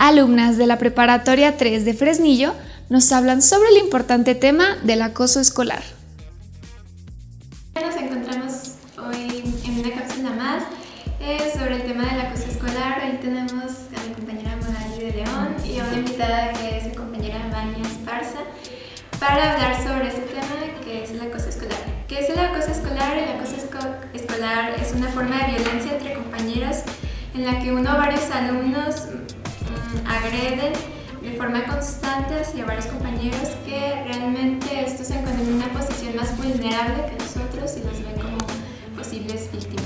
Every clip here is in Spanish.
alumnas de la Preparatoria 3 de Fresnillo nos hablan sobre el importante tema del acoso escolar. Nos encontramos hoy en una cápsula más eh, sobre el tema del acoso escolar. Hoy tenemos a mi compañera Magali de León y a una invitada que es mi compañera Vania Esparza para hablar sobre este tema que es el acoso escolar. ¿Qué es el acoso escolar? El acoso escolar es una forma de violencia entre compañeros en la que uno o varios alumnos agreden de forma constante hacia varios compañeros que realmente estos se encuentran en una posición más vulnerable que nosotros y los ven como posibles víctimas.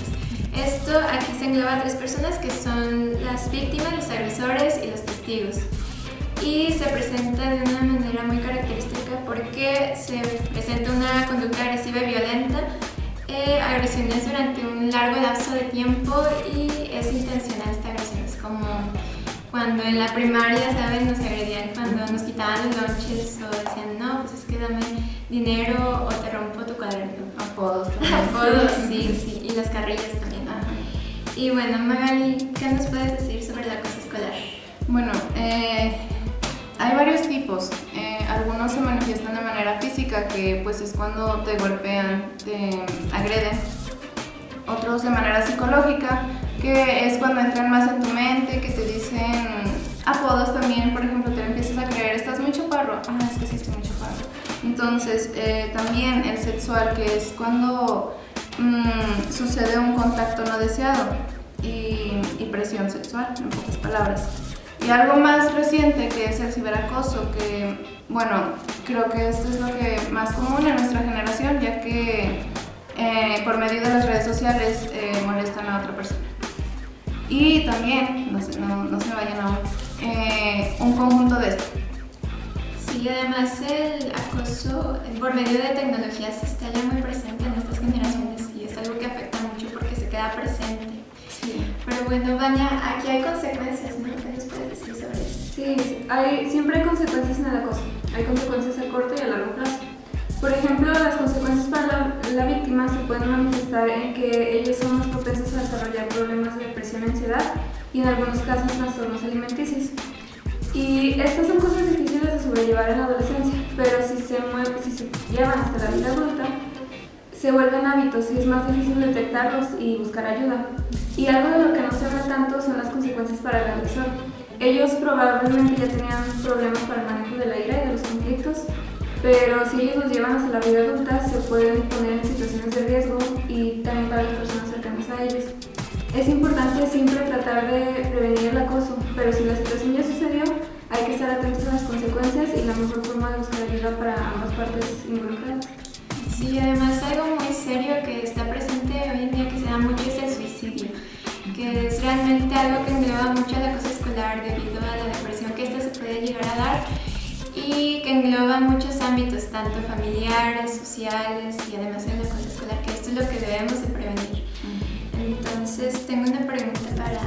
Esto aquí se engloba a tres personas que son las víctimas, los agresores y los testigos. Y se presenta de una manera muy característica porque se presenta una conducta agresiva y violenta, eh, agresiones durante un largo lapso de tiempo y es intencional esta agresión, es como cuando en la primaria, ¿sabes? Nos agredían cuando nos quitaban los lunches o decían, no, pues es que dame dinero o te rompo tu cuaderno. Apodos. Apodos, sí, sí, y las carrillas también. Ajá. Y bueno, Magali, ¿qué nos puedes decir sobre la cosa escolar? Bueno, eh, hay varios tipos. Eh, algunos se manifiestan de manera física, que pues es cuando te golpean, te agreden. Otros de manera psicológica, que es cuando entran más en tu mente, que te dicen apodos también, por ejemplo, te empiezas a creer, estás muy chaparro, ah, es que sí estoy muy chaparro. Entonces, eh, también el sexual, que es cuando mmm, sucede un contacto no deseado y, y presión sexual, en pocas palabras. Y algo más reciente que es el ciberacoso, que bueno, creo que esto es lo que más común en nuestra generación, ya que eh, por medio de las redes sociales Y también, no se, no, no se vayan a eh, un conjunto de esto. Sí, además el acoso por medio de tecnologías está ya muy presente en estas generaciones y es algo que afecta mucho porque se queda presente. Sí. Pero bueno, Vania, aquí hay consecuencias, ¿no? ¿Qué nos puedes decir sobre eso? Sí, hay, siempre hay consecuencias en el acoso. Hay consecuencias a corto y a largo plazo. Por ejemplo, las consecuencias para la, la, víctima se pueden manifestar en que ellos son ansiedad y en algunos casos trastornos alimenticios. Y estas son cosas difíciles de sobrellevar en la adolescencia, pero si se, mueve, si se llevan hasta la vida adulta, se vuelven hábitos y es más difícil detectarlos y buscar ayuda. Y algo de lo que no se habla tanto son las consecuencias para el agresor. Ellos probablemente ya tenían problemas para el manejo de la ira y de los conflictos, pero si ellos los llevan hacia la vida adulta se pueden poner en situaciones de riesgo y también para las personas. Es importante siempre tratar de prevenir el acoso, pero si la situación ya sucedió, hay que estar atentos a las consecuencias y la mejor forma de buscar ayuda para ambas partes involucradas. Sí, además algo muy serio que está presente hoy en día que se da mucho es el suicidio, que es realmente algo que engloba mucho el acoso escolar debido a la depresión que esta se puede llegar a dar y que engloba muchos ámbitos, tanto familiares, sociales y además en la cosa escolar, que esto es lo que debemos de prevenir. Entonces, tengo una pregunta para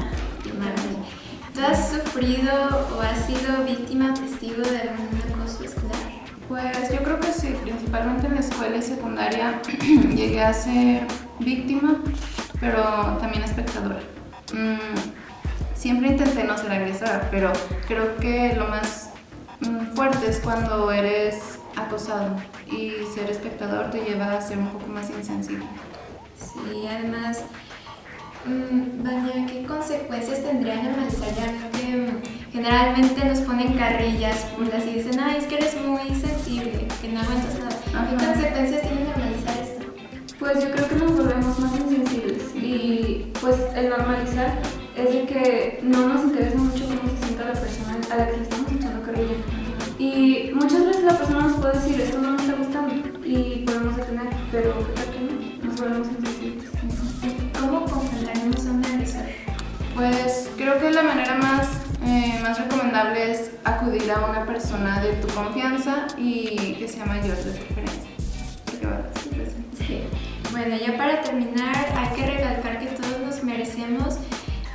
Marlene. ¿Tú has sufrido o has sido víctima testigo de algún acoso escolar? Pues yo creo que sí, principalmente en la escuela y secundaria llegué a ser víctima, pero también espectadora. Mm, siempre intenté no ser agresora, pero creo que lo más mm, fuerte es cuando eres acosado y ser espectador te lleva a ser un poco más insensible. Sí, además, mmm, Vania, ¿qué consecuencias tendría normalizar ya que generalmente nos ponen carrillas, burlas y dicen, ay, es que eres muy sensible, que no aguantas nada. ¿Qué consecuencias tiene normalizar esto? Pues yo creo que nos volvemos más insensibles y pues el normalizar es de que no nos interesa mucho cómo se sienta la persona a la que le estamos echando carrilla. Y muchas veces la persona nos puede decir, esto no Pues creo que la manera más, eh, más recomendable es acudir a una persona de tu confianza y que sea mayor de preferencia. Sí. Bueno, ya para terminar, hay que recalcar que todos nos merecemos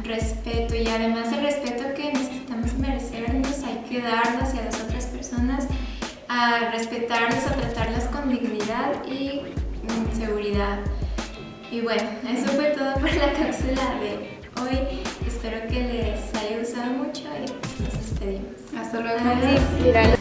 respeto y además el respeto que necesitamos merecernos hay que darlo hacia las otras personas, a respetarlas, a tratarlas con dignidad y seguridad. Y bueno, eso fue todo por la cápsula de Hasta luego. Adiós.